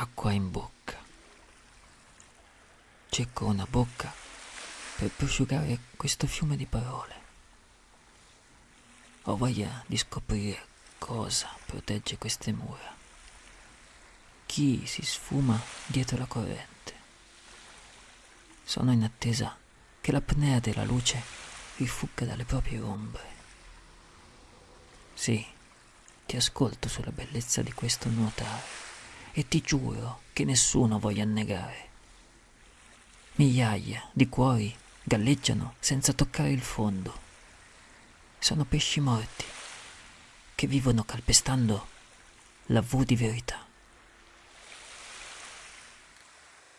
acqua in bocca. Cerco una bocca per prosciugare questo fiume di parole. Ho voglia di scoprire cosa protegge queste mura. Chi si sfuma dietro la corrente. Sono in attesa che l'apnea della luce rifugga dalle proprie ombre. Sì, ti ascolto sulla bellezza di questo nuotare e ti giuro che nessuno voglia annegare. Migliaia di cuori galleggiano senza toccare il fondo. Sono pesci morti che vivono calpestando la V di verità.